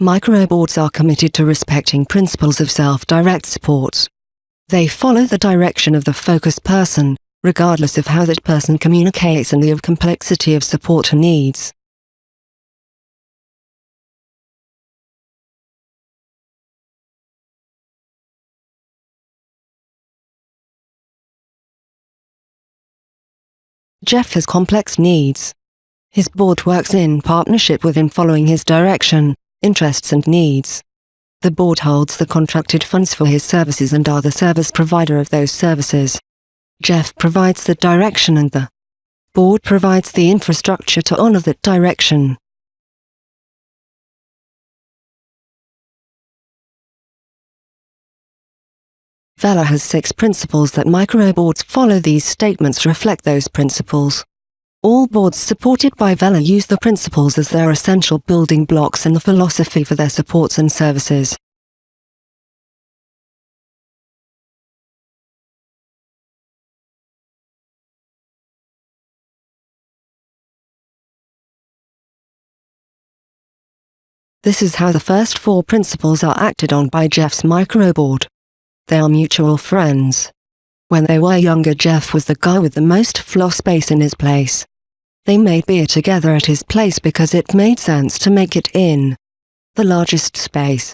Microboards are committed to respecting principles of self-direct support. They follow the direction of the focus person, regardless of how that person communicates and the complexity of support needs. Jeff has complex needs. His board works in partnership with him following his direction, interests and needs. The board holds the contracted funds for his services and are the service provider of those services. Jeff provides the direction and the board provides the infrastructure to honor that direction. Vela has six principles that microboards follow these statements reflect those principles. All boards supported by Vela use the principles as their essential building blocks and the philosophy for their supports and services. This is how the first four principles are acted on by Jeff's microboard. They are mutual friends. When they were younger Jeff was the guy with the most floor space in his place. They made beer together at his place because it made sense to make it in the largest space.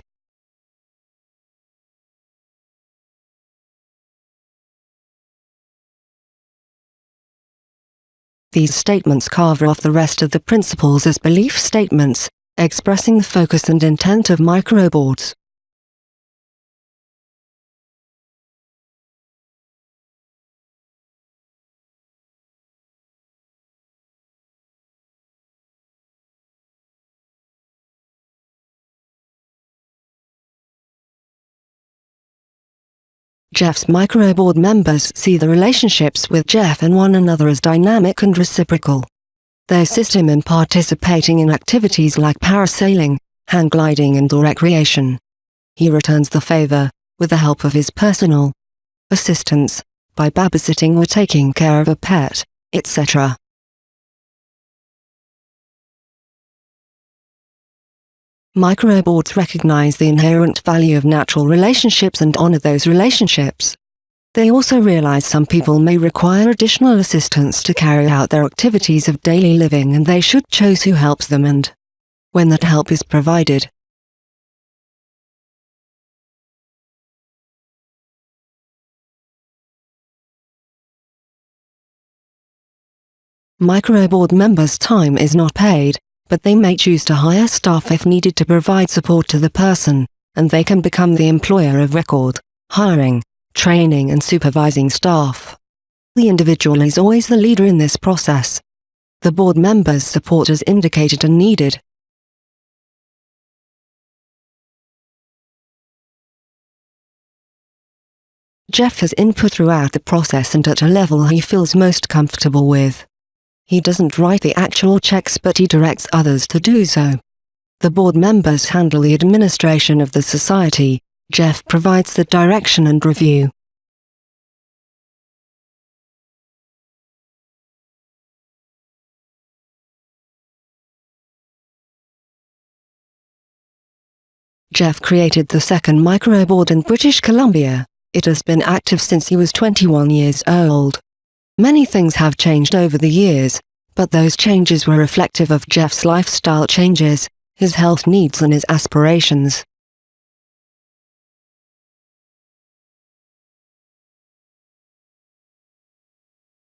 These statements carve off the rest of the principles as belief statements, expressing the focus and intent of microboards. Jeff's microboard members see the relationships with Jeff and one another as dynamic and reciprocal. They assist him in participating in activities like parasailing, hang gliding and recreation. He returns the favor, with the help of his personal assistants, by babysitting or taking care of a pet, etc. Microboards recognize the inherent value of natural relationships and honor those relationships. They also realize some people may require additional assistance to carry out their activities of daily living and they should choose who helps them and when that help is provided. Microboard members' time is not paid, but they may choose to hire staff if needed to provide support to the person, and they can become the employer of record, hiring, training and supervising staff. The individual is always the leader in this process. The board members' support as indicated and needed. Jeff has input throughout the process and at a level he feels most comfortable with. He doesn't write the actual checks but he directs others to do so. The board members handle the administration of the society, Jeff provides the direction and review. Jeff created the second microboard in British Columbia. It has been active since he was 21 years old. Many things have changed over the years, but those changes were reflective of Jeff's lifestyle changes, his health needs and his aspirations.